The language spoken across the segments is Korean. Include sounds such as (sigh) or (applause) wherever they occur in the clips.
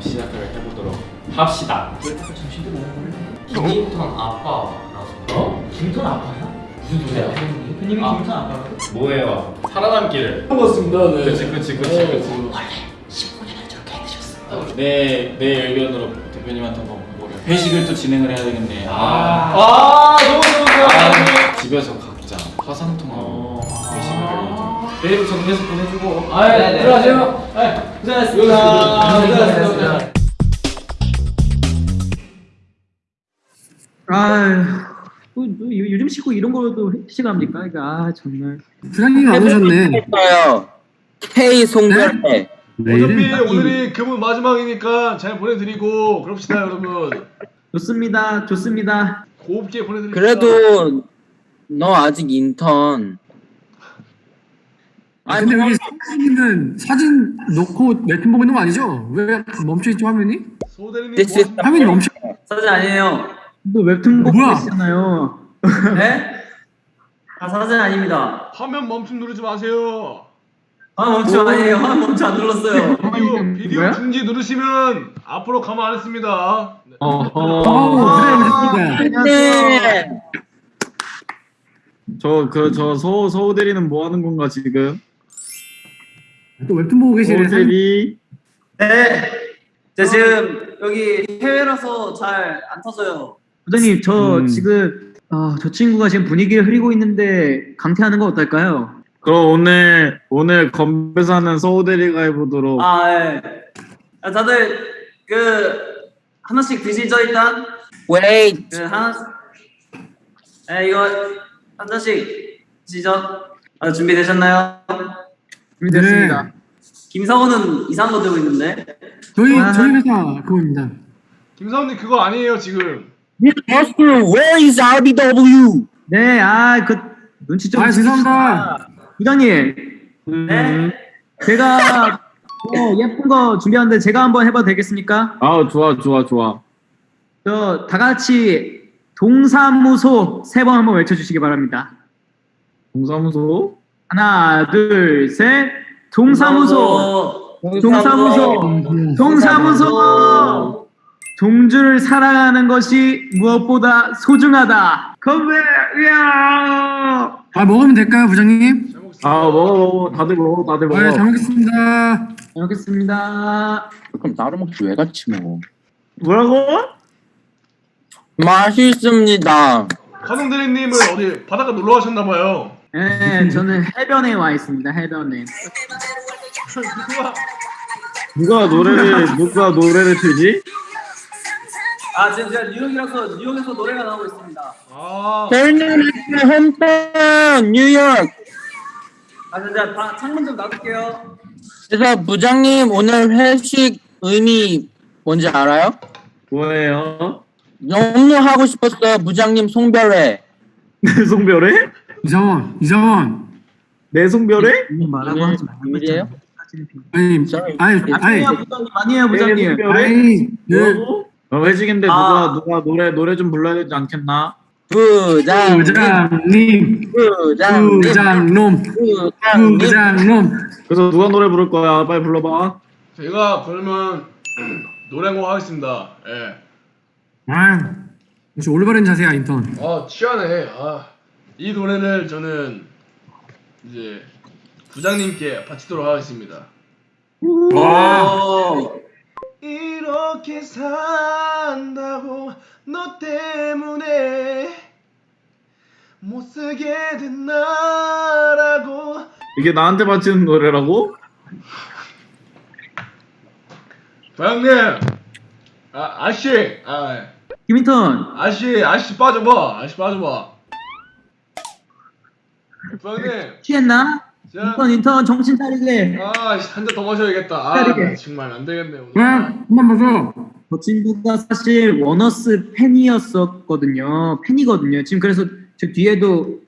한번 시작을 해보도록 합시다. 김인턴 아빠 나왔습니다. 어? 김인턴 아빠야? 무슨 소리야? 대표님이 아. 김인턴 아빠라고? 뭐예요? 살아남기를. 반갑습니다. 네. 그렇지, 그렇지, 그렇지, 그렇지. 내, 내 의견으로 대표님한테 한번 뭐래 회식을 또 진행을 해야 되겠네. 아, 아, 너무 좋은데요. 아, 집에서 각자 화상 통화로 어. 메일 정리해서 보내주고. 아, 네, 네. 들어가세요. 네, 고생하셨습니다. 고생하셨습니다. 아휴, 뭐, 뭐, 요- 요즘 시고 이런 거도 회식합니까? 이거 아 정말. 부장님 안 오셨네. K 송별회. 어차피 오늘이 그분 마지막이니까 잘 보내드리고 그럽시다 여러분. 좋습니다, 좋습니다. 곱게 보내드립니다. 그래도 너 아직 인턴. 아니, 근데 여기 사진은 사진 놓고 웹툰 보고 있는 거 아니죠? 왜 멈춰 있죠 화면이? 소대리님 This is- 뭐 화면이 멈춰. 사진 아니에요. 또 웹툰 보고 뭐야? 계시잖아요. 네? 아 사진 아닙니다. 화면 멈춤 누르지 마세요. 아 멈춰 아니에요. 아 멈춰 안 눌렀어요. 비디오, 비디오 뭐야? 중지 누르시면 앞으로 가만 안 있습니다. 네. 어, 어, 그래 그랬습니다. 네. 저그저 서 서우 대리는 뭐 하는 건가 지금? 또 웹툰 보고 계시네. 서우 대리. 네. 저 지금 여기 해외라서 잘 안 터져요. 부장님 저 음. 지금 아, 저 친구가 지금 분위기를 흐리고 있는데 강퇴하는 거 어떨까요? 그럼 오늘 오늘 건배사는 서우 대리가 해보도록. 아 예. 아, 다들 그 하나씩 드시죠 일단. Wait. 그 하나. 예 이거 한 잔씩 드시죠. 아 준비되셨나요? 준비됐습니다. 김상호는 이상한 거 들고 있는데. 저희 아. 저희 회사 그거입니다. 김사원님 그거 아니에요 지금. Mr. Where is RBW? 네, 아 그 눈치 좀. 아 죄송합니다. 부장님, 네. 제가 어, 예쁜 거 준비하는데 제가 한번 해봐도 되겠습니까? 아 좋아 좋아 좋아. 저 다 같이 동사무소 세 번 한번 외쳐주시기 바랍니다. 동사무소. 하나, 둘, 셋. 동사무소. 동사무소. 동사무소. 동주를 사랑하는 것이 무엇보다 소중하다. 건배, 야 아 먹으면 될까요 부장님? 잘 먹겠습니다. 아 먹어 먹어 다들 먹어 다들 먹어. 아잘 먹겠습니다. 잘 먹겠습니다. 그럼 나로 먹지 왜 같이 먹어? 뭐라고? 맛있습니다. 가동 대리님은 어디 바닷가 놀러 가셨나 봐요. 네, 저는 해변에 와 있습니다. 해변에. 누가 노래를 누가 노래를 틀지? 아 지금 제가 뉴욕이라서 뉴욕에서 노래가 나오고 있습니다. 아, 벨리미스 홈런 뉴욕. 아 진짜 다 창문 좀 놔둘게요. 그래서 부장님 오늘 회식 의미 뭔지 알아요? 뭐예요? 너무 하고 싶었어요 부장님 송별회. 내 (laughs) 송별회? 이상원 이상원. 내 송별회? 말하고 하지 말고? 아니 Sorry. 아니 아니 아니에요, 부장님. 아니에요, 부장님. 아니 그? 어, 회식인데 아. 누가 누가 노래 노래 좀 불러야 되지 않겠나? 부장님 부장님 부장님 부장놈 부장님 부장놈. 그래서 누가 노래 부를 거야? 빨리 불러봐. 제가 그러면 노래 한곡 하겠습니다. 예. 아 역시 올바른 자세야 인턴. 아 취하네. 아, 이 노래를 저는 이제 부장님께 바치도록 하겠습니다. 오. 이렇게 산다고 너 때문에 못 쓰게 된 나라고. 이게 나한테 바치는 노래라고? 부장님! 아 아씨! 아 김인턴, 아씨 아씨 빠져봐. 아씨 빠져봐 부장님 취했나? 자, 인턴, 인턴, 정신 차리게. 아한 잔 더 마셔야겠다 아 차리게. 정말 안 되겠네 오늘 왜? 한번 봐줘. 저 친구가 사실 원어스 팬이었었거든요. 팬이거든요. 지금 그래서 저 뒤에도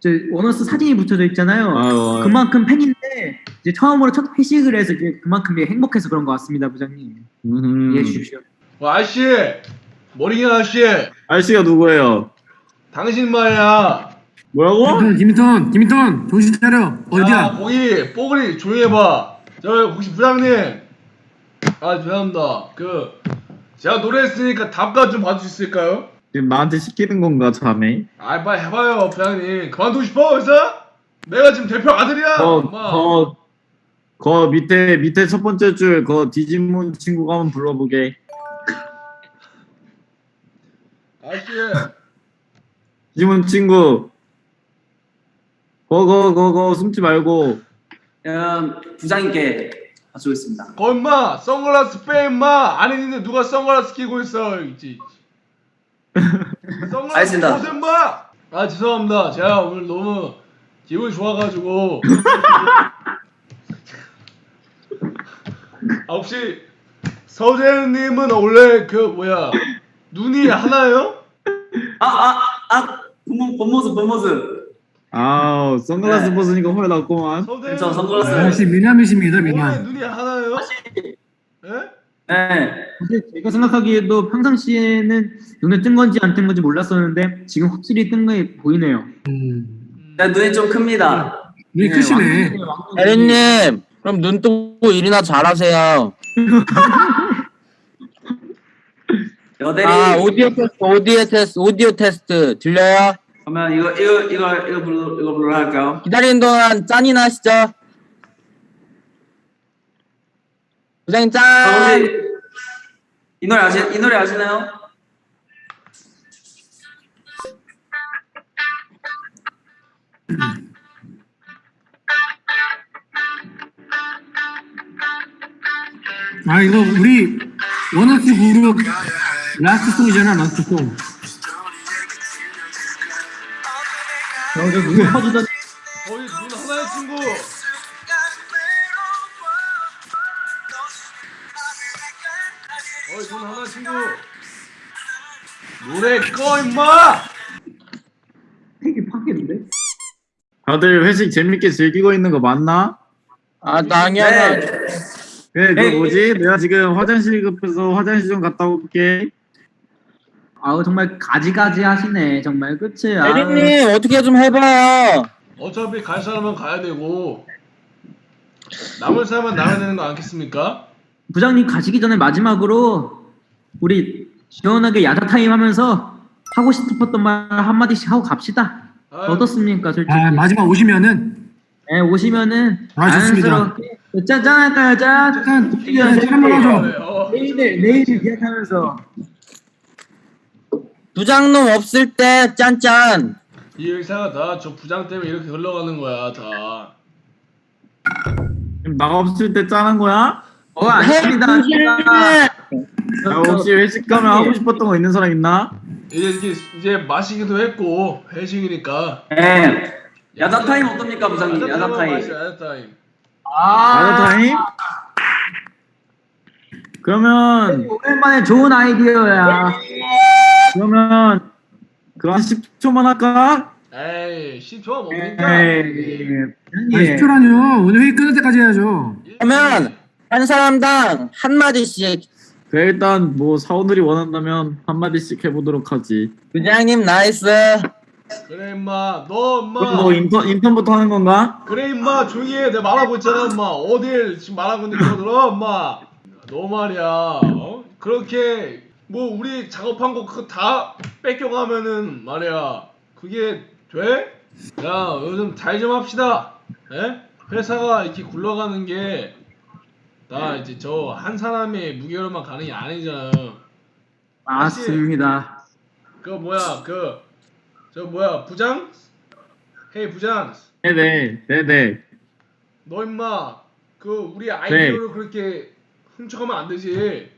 저 원어스 사진이 붙여져 있잖아요. 아유, 그만큼 팬인데 이제 처음으로 첫 회식을 해서 이제 그만큼 행복해서 그런 것 같습니다, 부장님. 음. 이해해 주십시오. 어, 아저씨 머리긴 아저씨 아저씨가 누구예요? 당신 말이야 뭐라고? 김인턴 김인턴 정신 차려. 야, 어디야? 거기 뽀글이 조용히 해봐 저 혹시 부장님 아 죄송합니다. 그 제가 노래했으니까 답가 좀 봐줄 수 있을까요? 지금 나한테 시키는 건가 자네? 아 빨리 해봐요 부장님. 그만두고 싶어 회사? 내가 지금 대표 아들이야. 엄마. 거거 거 밑에 밑에 첫 번째 줄 거 디지몬 친구가 한번 불러보게. 아저씨. 디지몬 (laughs) 친구. 거거 거거 숨지 말고. 음, 부장님께 가져오겠습니다. 거 임마 선글라스 빼 임마 안 했는데 누가 선글라스 끼고 있어 있지 (laughs) 선글라스 알겠습니다. 벗어 임마 아 죄송합니다 제가 오늘 너무 기분이 좋아가지고 아 혹시 서재님은 원래 그 뭐야 눈이 하나요? 아, 아, 아, 본모, 본모습, 본모습. 아우 선글라스 네. 벗으니까 헐 났구만. 저 선글라스. 역시 미남이십니다, 미남. 눈이 하나요? 예? 네. 사실 제가 생각하기에도 평상시에는 눈에 뜬 건지 안 뜬 건지 몰랐었는데 지금 확실히 뜬 게 보이네요. 음, 네, 눈이 좀 큽니다. 눈이 크시네. 대리님 그럼 눈 뜨고 일이나 잘하세요. 여대리. 아 오디오 테스트 오디오 테스트 오디오 테스트 들려요? 그러면 이거, 이거, 이거, 이거 불러, 이거 불러 할까요? 기다리는 동안 짠이나 하시죠. 부장님 아, 짠. 혹시 이 노래 아시, 이 노래 아시나요? 아, 이거 우리 원어스 그룹 라스트 송이잖아, 라스트 송. 저저 눈이 커지던 거의 눈 하나의 친구 거의 눈 하나의 친구 노래 꺼 임마 되게 파괴인데? 다들 회식 재밌게 즐기고 있는 거 맞나? 아 당연하. 네. 그래 그 에이. 뭐지? 내가 지금 화장실 급해서 화장실 좀 갔다 올게. 아우 정말 가지가지 하시네 정말 그치? 대리님 어떻게 좀 해봐요. 어차피 갈 사람은 가야 되고 남을 사람은 나가야 되는 거 않겠습니까? 부장님 가시기 전에 마지막으로 우리 시원하게 야자 타임 하면서 하고 싶었던 말 한마디씩 하고 갑시다. 아유, 어떻습니까, 솔직히? 아, 마지막 오시면은 네, 오시면은 아, 좋습니다. 자연스럽게 짠 할까요, 짠? 약간 드디어 한번 하죠. 네, 어. 내일을 내일을 기약하면서 부장놈 없을 때 짠짠. 이 회사가 다 저 부장 때문에 이렇게 흘러가는 거야 다나 없을 때 짜는 거야? 어 아닙니다, 아닙니다. 야, 혹시 회식 가면 하고 싶었던 거 있는 사람 있나? 이제 이게 이제 마시기도 했고 회식이니까 네. 야자 타임 어떻습니까, 부장님? 야자 야자 타임. 야자 타임 야자 타임? 그러면 오랜만에 좋은 아이디어야. 그러면 그한 10초만 할까? 에이 10초가 뭡니까 에이, 아, 10초라뇨. 오늘 회의 끝날 때까지 해야죠. 그러면 한 사람당 한 마디씩. 그래 일단 뭐 사원들이 원한다면 한 마디씩 해보도록 하지. 부장님 nice. 그래 임마 너 그럼 임마 뭐 인턴 인턴부터 하는 건가? 그래 임마 조용히 해 내가 말하고 있잖아 임마 어딜 지금 말하고 있는데 들어 임마 너 말이야 어? 그렇게 뭐 우리 작업한 거 그거 다 뺏겨가면은 말이야 그게 돼? 야 요즘 잘 좀 합시다 예? 회사가 이렇게 굴러가는 게 나 이제 저 한 사람의 무게로만 가는 게 아니잖아 맞습니다. 그 뭐야 그 저 뭐야 부장? 헤이 부장 네네 네네. 너 임마 그 우리 아이디어를 그렇게 훔쳐가면 안 되지.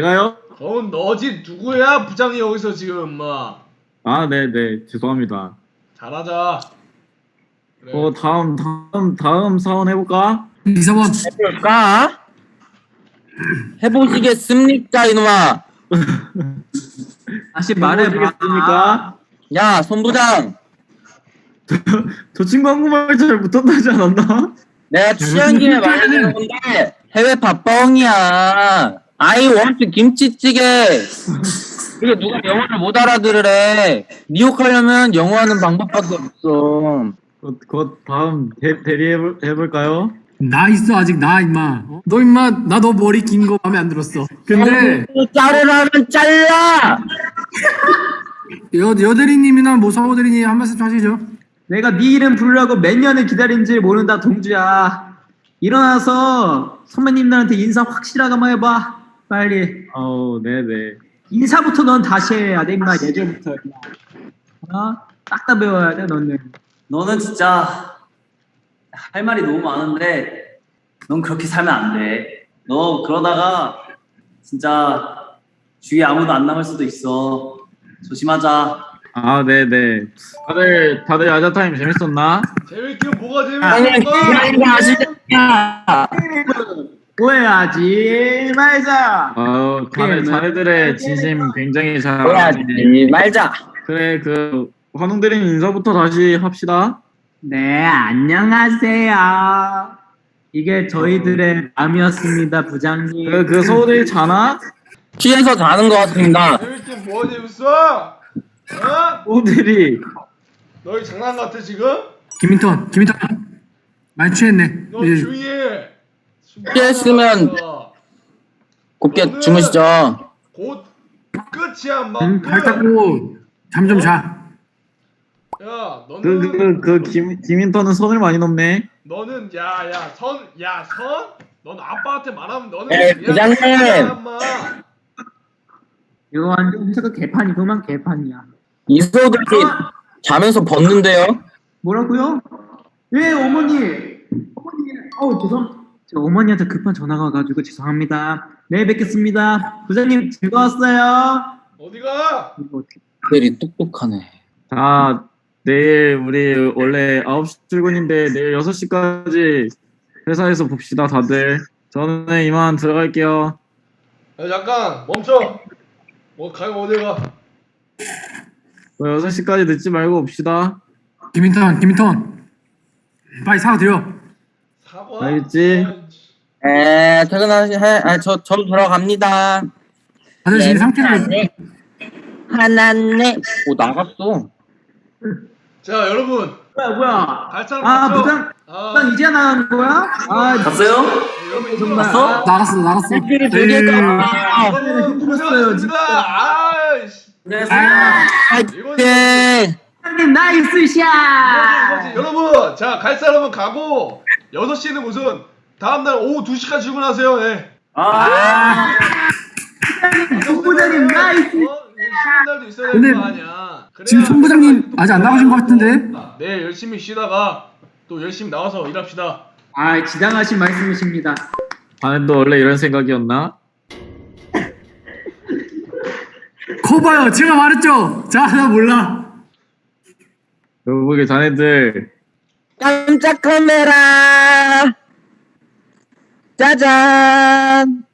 제가요? 그건 너지 누구야 부장이 여기서 지금 임마 아 네 네 죄송합니다. 잘하자. 그래. 어 다음 다음 다음 사원 해볼까? 이사원. 해볼까? 해보시겠습니까 이놈아? (laughs) 다시 말해봐. 해보시겠습니까? 야 손부장. 저 친구 한국말 잘 못한다지 않았나? 내가 취한 김에 말하는 (laughs) 건데 해외 밥뻥이야. I want 김치찌개. 이게 누가 영어를 못 알아들으래. 미혹하려면 영어하는 방법밖에 없어. 그, 그 다음 대, 대리 해볼, 해볼까요? 나 있어 아직 나 임마. 어? 너 임마 나 너 머리 긴 거 마음에 안 들었어. 근데 자르라면 잘라! (laughs) 여 여대리님이나 뭐 서호대리님 한 말씀 하시죠. 내가 네 이름 부르려고 몇 년을 기다린지 모른다 동주야. 일어나서 선배님들한테 인사 확실하게 한번 해봐. 빨리. 어우 네네. 인사부터 넌 다시 해야 돼 임마 예전부터. 어? 딱다 배워야 돼 너는. 너는 진짜 할 말이 너무 많은데 넌 그렇게 살면 안 돼. 너 그러다가 진짜 주위에 아무도 안 남을 수도 있어. 조심하자. 아 네네. 다들 다들 야자 타임 재밌었나? 재밌게 뭐가 아니, 재밌어? 이거 아시겠냐? 오해하지 말자. 아우 자네 자네들의 진심 굉장히 잘. 해야지 말자. 그래 그 환웅드림 인사부터 다시 합시다. 네 안녕하세요. 이게 저희들의 마음이었습니다 부장님. 그, 그 서울이 자나? 취해서 자는 것 같습니다. 재밌게 뭐가 재밌어? 어? 서울들이 너희 장난 같아 지금? 김인턴 김인턴 많이 취했네. 너 예. 조용히 해. 피했으면 곱게 주무시죠. 곧 끝이야 막. 음, 발 닦고 잠 좀 자. 야 너는 그 그 그 김 김인턴은 선을 많이 넘네. 너는 야야 선 야 선? 넌 아빠한테 말하면 너는 에이, 그냥 부장님. 그냥 인마. 이거 완전 음색은 개판이구만 개판이야. 이소들이 자면서 벗는데요. 뭐라고요? 예 어머니 어머니 어우 죄송 저 어머니한테 급한 전화가 와가지고 죄송합니다 내일 뵙겠습니다 부장님 즐거웠어요 어디가? 이거 어떻게 들이 똑똑하네. 자 내일 우리 원래 9시 출근인데 내일 6시까지 회사에서 봅시다 다들. 저는 이만 들어갈게요. 야 잠깐 멈춰. 뭐 가면 어디 가? 6시까지 늦지 말고 봅시다. 김인턴 김인턴 빨리 사과 드려. 사과? 알겠지? 에 퇴근하시 해. 아, 저 저도 들어갑니다. 다들 지금 상태를 하나네. 하나네. 오 나갔어. 자 여러분 뭐야 뭐야 갈 사람 아 없죠? 부장 아, 부장 이제 나가는 거야? 아 갔어요? 네, 여러분 정말? 아, 나갔어 나갔어. 일주일이 두 개가. 여러분 힘들었어요, 고생하셨습니다. 아이씨. 안녕하세요. 이거지. 네. 부장님 나이스 이거지, 샷 이거지. 여러분 자 갈 사람은 가고 6시는 무슨 다음날 오후 2시까지 출근하세요 예. 아, 송 부장님 nice 어? 쉬는 날도 있어야 근데 되는 거 아니야 지금 송 부장님 아직 안 나가신 것 같은데? 내일 열심히 쉬다가 또 열심히 나와서 일합시다 아 지당하신 말씀이십니다 자네도 원래 이런 생각이었나? (laughs) 거봐요 제가 말했죠. 자 나 몰라. 결국에 자네들 깜짝 카메라. 짜잔.